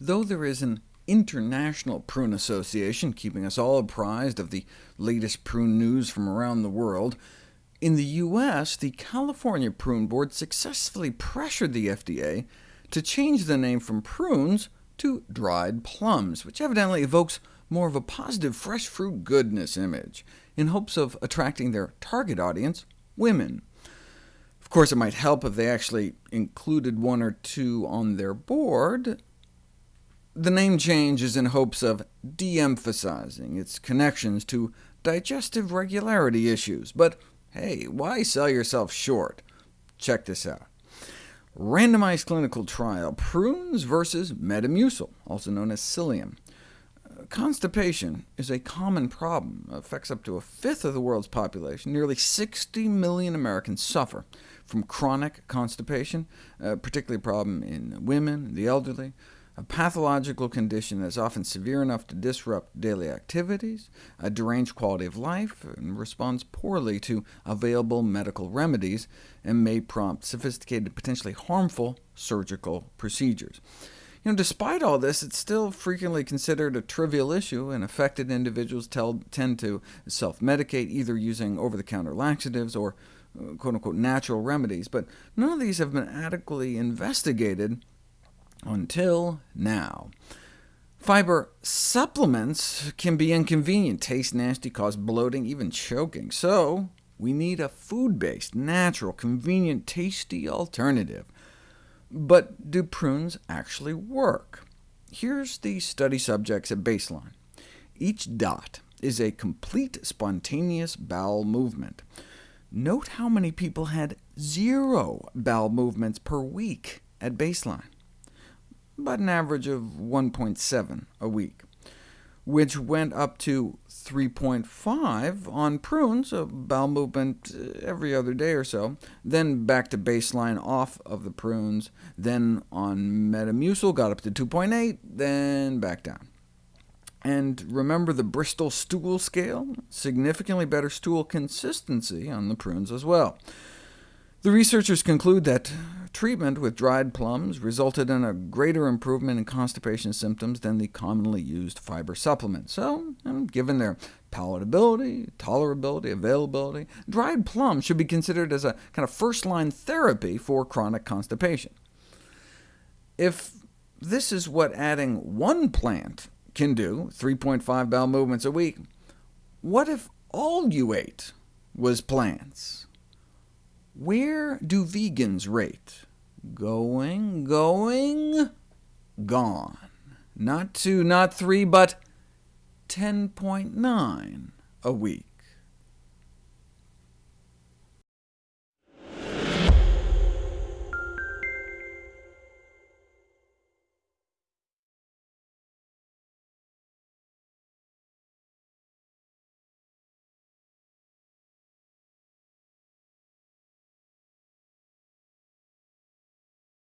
Though there is an international prune association keeping us all apprised of the latest prune news from around the world, in the U.S., the California Prune Board successfully pressured the FDA to change the name from prunes to dried plums, which evidently evokes more of a positive fresh fruit goodness image, in hopes of attracting their target audience, women. Of course, it might help if they actually included one or two on their board. The name change is in hopes of de-emphasizing its connections to digestive regularity issues, but hey, why sell yourself short? Check this out. Randomized clinical trial, prunes versus Metamucil, also known as psyllium. Constipation is a common problem, it affects up to a fifth of the world's population. Nearly 60 million Americans suffer from chronic constipation, uh, particularly a problem in women, and the elderly, a pathological condition that is often severe enough to disrupt daily activities, a deranged quality of life, and responds poorly to available medical remedies, and may prompt sophisticated, potentially harmful surgical procedures. You know, despite all this, it's still frequently considered a trivial issue, and affected individuals tell, tend to self-medicate, either using over-the-counter laxatives or uh, quote-unquote natural remedies, but none of these have been adequately investigated until now. Fiber supplements can be inconvenient, taste nasty, cause bloating, even choking, so we need a food-based, natural, convenient, tasty alternative. But do prunes actually work? Here's the study subjects at baseline. Each dot is a complete spontaneous bowel movement. Note how many people had zero bowel movements per week at baseline about an average of 1.7 a week, which went up to 3.5 on prunes, a bowel movement uh, every other day or so, then back to baseline off of the prunes, then on Metamucil got up to 2.8, then back down. And remember the Bristol stool scale? Significantly better stool consistency on the prunes as well. The researchers conclude that treatment with dried plums resulted in a greater improvement in constipation symptoms than the commonly used fiber supplements. So, given their palatability, tolerability, availability, dried plums should be considered as a kind of first-line therapy for chronic constipation. If this is what adding one plant can do, 3.5 bowel movements a week, what if all you ate was plants? Where do vegans rate? Going, going, gone. Not two, not three, but 10.9 a week.